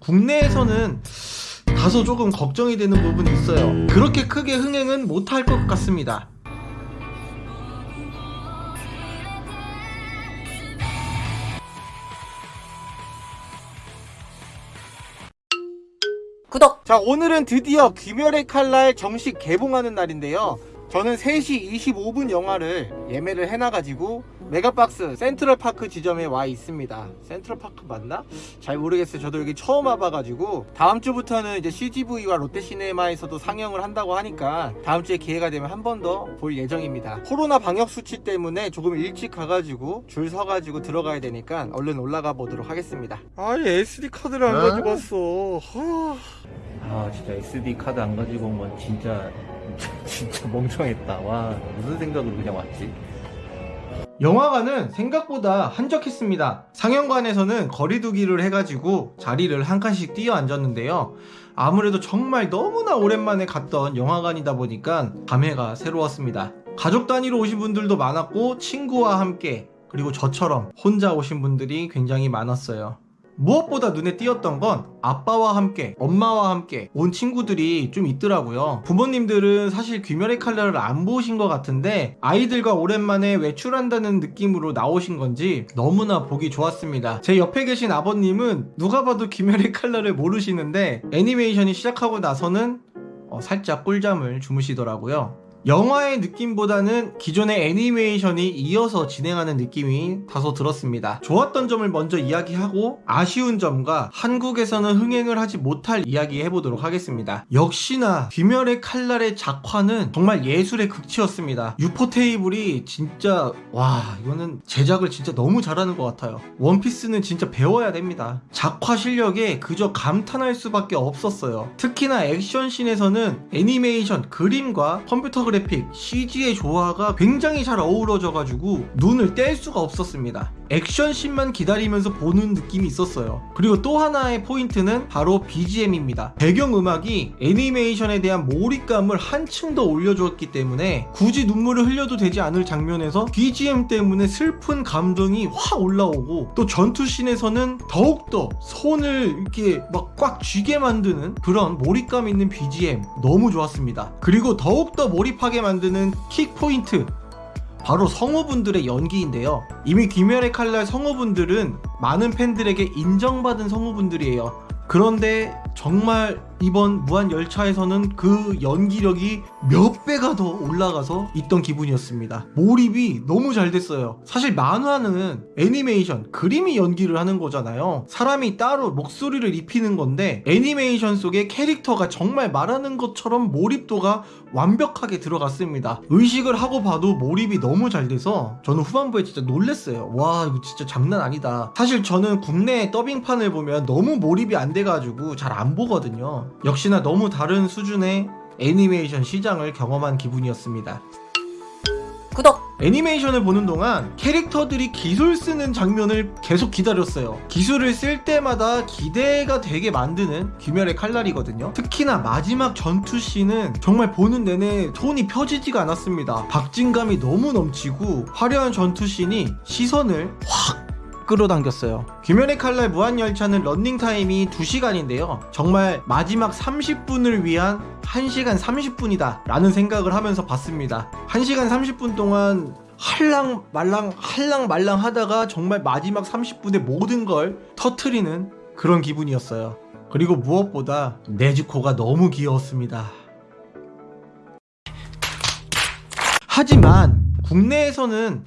국내에서는 다소 조금 걱정이 되는 부분이 있어요. 그렇게 크게 흥행은 못할 것 같습니다. 구독! 자 오늘은 드디어 귀멸의 칼날 정식 개봉하는 날인데요 저는 3시 25분 영화를 예매를 해놔가지고 메가박스 센트럴파크 지점에 와 있습니다. 센트럴파크 맞나? 잘 모르겠어요. 저도 여기 처음 와봐가지고. 다음 주부터는 이제 CGV와 롯데시네마에서도 상영을 한다고 하니까 다음 주에 기회가 되면 한 번 더 볼 예정입니다. 코로나 방역수칙 때문에 조금 일찍 가가지고 줄 서가지고 들어가야 되니까 얼른 올라가 보도록 하겠습니다. 아니 SD카드를 안 가지고 왔어. 아 진짜 SD 카드 안 가지고 온 건 진짜 진짜 멍청했다 와 무슨 생각으로 그냥 왔지 영화관은 생각보다 한적했습니다. 상영관에서는 거리두기를 해가지고 자리를 한 칸씩 뛰어 앉았는데요. 아무래도 정말 너무나 오랜만에 갔던 영화관이다 보니까 감회가 새로웠습니다. 가족 단위로 오신 분들도 많았고 친구와 함께 그리고 저처럼 혼자 오신 분들이 굉장히 많았어요. 무엇보다 눈에 띄었던 건 아빠와 함께 엄마와 함께 온 친구들이 좀 있더라고요. 부모님들은 사실 귀멸의 칼날을 안 보신 것 같은데 아이들과 오랜만에 외출한다는 느낌으로 나오신 건지 너무나 보기 좋았습니다. 제 옆에 계신 아버님은 누가 봐도 귀멸의 칼날을 모르시는데 애니메이션이 시작하고 나서는 어, 살짝 꿀잠을 주무시더라고요 영화의 느낌보다는 기존의 애니메이션이 이어서 진행하는 느낌이 다소 들었습니다. 좋았던 점을 먼저 이야기하고 아쉬운 점과 한국에서는 흥행을 하지 못할 이야기 해보도록 하겠습니다. 역시나 귀멸의 칼날의 작화는 정말 예술의 극치였습니다. 유포 테이블이 진짜 와 이거는 제작을 진짜 너무 잘하는 것 같아요. 원피스는 진짜 배워야 됩니다. 작화 실력에 그저 감탄할 수밖에 없었어요. 특히나 액션씬에서는 애니메이션, 그림과 컴퓨터 그래픽, CG의 조화가 굉장히 잘 어우러져 가지고 눈을 뗄 수가 없었습니다. 액션씬만 기다리면서 보는 느낌이 있었어요. 그리고 또 하나의 포인트는 바로 BGM입니다. 배경음악이 애니메이션에 대한 몰입감을 한층 더 올려주었기 때문에 굳이 눈물을 흘려도 되지 않을 장면에서 BGM 때문에 슬픈 감정이 확 올라오고 또 전투씬에서는 더욱더 손을 이렇게 막 꽉 쥐게 만드는 그런 몰입감 있는 BGM 너무 좋았습니다. 그리고 더욱더 몰입하게 만드는 킥 포인트 바로 성우분들의 연기인데요. 이미 귀멸의 칼날 성우분들은 많은 팬들에게 인정받은 성우분들이에요. 그런데 정말 이번 무한열차에서는 그 연기력이 몇 배가 더 올라가서 있던 기분이었습니다. 몰입이 너무 잘 됐어요. 사실 만화는 애니메이션, 그림이 연기를 하는 거잖아요. 사람이 따로 목소리를 입히는 건데 애니메이션 속에 캐릭터가 정말 말하는 것처럼 몰입도가 완벽하게 들어갔습니다. 의식을 하고 봐도 몰입이 너무 잘 돼서 저는 후반부에 진짜 놀랬어요. 와 이거 진짜 장난 아니다. 사실 저는 국내 더빙판을 보면 너무 몰입이 안 돼가지고 잘 안 보거든요. 역시나 너무 다른 수준의 애니메이션 시장을 경험한 기분이었습니다. 구독! 애니메이션을 보는 동안 캐릭터들이 기술 쓰는 장면을 계속 기다렸어요. 기술을 쓸 때마다 기대가 되게 만드는 귀멸의 칼날이거든요. 특히나 마지막 전투씬은 정말 보는 내내 손이 펴지지가 않았습니다. 박진감이 너무 넘치고 화려한 전투씬이 시선을 확 끌어당겼어요. 귀멸의 칼날 무한열차는 런닝타임이 2시간인데요. 정말 마지막 30분을 위한 1시간 30분이다 라는 생각을 하면서 봤습니다. 1시간 30분 동안 할랑 말랑 할랑 말랑 하다가 정말 마지막 30분에 모든 걸 터트리는 그런 기분이었어요. 그리고 무엇보다 네즈코가 너무 귀여웠습니다. 하지만 국내에서는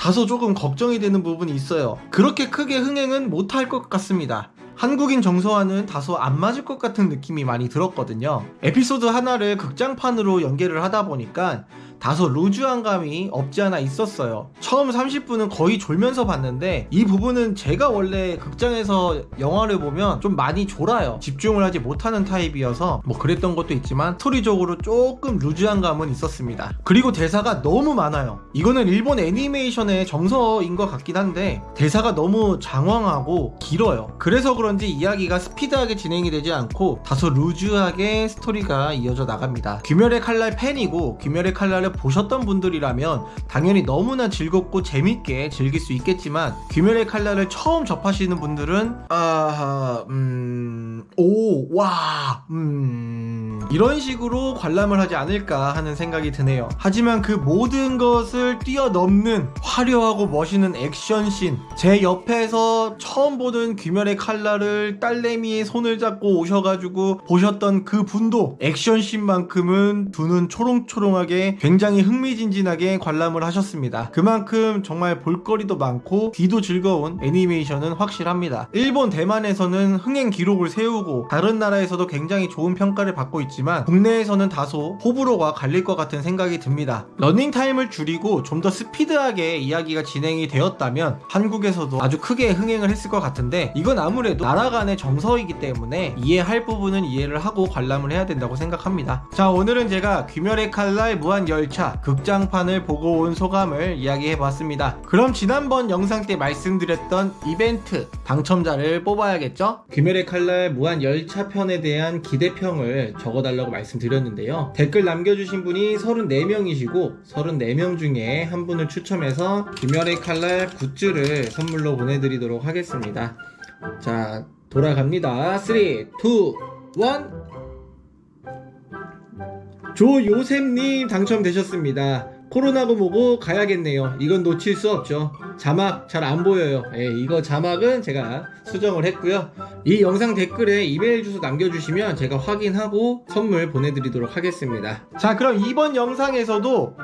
다소 조금 걱정이 되는 부분이 있어요. 그렇게 크게 흥행은 못할 것 같습니다. 한국인 정서와는 다소 안 맞을 것 같은 느낌이 많이 들었거든요. 에피소드 하나를 극장판으로 연계를 하다 보니까 다소 루즈한 감이 없지 않아 있었어요. 처음 30분은 거의 졸면서 봤는데 이 부분은 제가 원래 극장에서 영화를 보면 좀 많이 졸아요. 집중을 하지 못하는 타입이어서 뭐 그랬던 것도 있지만 스토리적으로 조금 루즈한 감은 있었습니다. 그리고 대사가 너무 많아요. 이거는 일본 애니메이션의 정서인 것 같긴 한데 대사가 너무 장황하고 길어요. 그래서 그런지 이야기가 스피드하게 진행이 되지 않고 다소 루즈하게 스토리가 이어져 나갑니다. 귀멸의 칼날 팬이고 귀멸의 칼날을 보셨던 분들이라면 당연히 너무나 즐겁고 재밌게 즐길 수 있겠지만 귀멸의 칼날을 처음 접하시는 분들은 아... 음... 오, 와, 음, 이런 식으로 관람을 하지 않을까 하는 생각이 드네요. 하지만 그 모든 것을 뛰어넘는 화려하고 멋있는 액션씬, 제 옆에서 처음 보는 귀멸의 칼날을 딸내미의 손을 잡고 오셔가지고 보셨던 그 분도 액션씬만큼은 두눈 초롱초롱하게 굉장히 흥미진진하게 관람을 하셨습니다. 그만큼 정말 볼거리도 많고 귀도 즐거운 애니메이션은 확실합니다. 일본, 대만에서는 흥행 기록을 세우 고 다른 나라에서도 굉장히 좋은 평가를 받고 있지만 국내에서는 다소 호불호가 갈릴 것 같은 생각이 듭니다. 러닝타임을 줄이고 좀 더 스피드하게 이야기가 진행이 되었다면 한국에서도 아주 크게 흥행을 했을 것 같은데 이건 아무래도 나라 간의 정서이기 때문에 이해할 부분은 이해를 하고 관람을 해야 된다고 생각합니다. 자 오늘은 제가 귀멸의 칼날 무한열차 극장판을 보고 온 소감을 이야기해 봤습니다. 그럼 지난번 영상 때 말씀드렸던 이벤트 당첨자를 뽑아야겠죠? 귀멸의 칼날 무한 열차 편에 대한 기대평을 적어달라고 말씀드렸는데요. 댓글 남겨주신 분이 34명이시고 34명 중에 한 분을 추첨해서 귀멸의 칼날 굿즈를 선물로 보내드리도록 하겠습니다. 자 돌아갑니다. 3, 2, 1 조요셉님 당첨되셨습니다. 코로나고 뭐고 가야겠네요. 이건 놓칠 수 없죠. 자막 잘 안 보여요. 예, 이거 자막은 제가 수정을 했고요. 이 영상 댓글에 이메일 주소 남겨주시면 제가 확인하고 선물 보내드리도록 하겠습니다. 자, 그럼 이번 영상에서도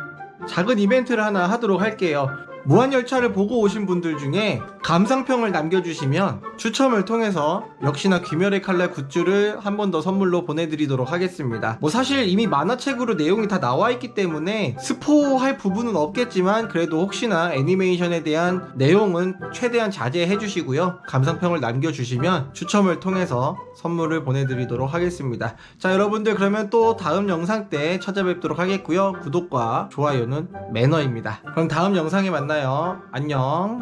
작은 이벤트를 하나 하도록 할게요. 무한열차를 보고 오신 분들 중에 감상평을 남겨주시면 추첨을 통해서 역시나 귀멸의 칼날 굿즈를 한 번 더 선물로 보내드리도록 하겠습니다. 뭐 사실 이미 만화책으로 내용이 다 나와 있기 때문에 스포할 부분은 없겠지만 그래도 혹시나 애니메이션에 대한 내용은 최대한 자제해 주시고요. 감상평을 남겨주시면 추첨을 통해서 선물을 보내드리도록 하겠습니다. 자 여러분들 그러면 또 다음 영상 때 찾아뵙도록 하겠고요. 구독과 좋아요는 매너입니다. 그럼 다음 영상에 만나요. 안녕.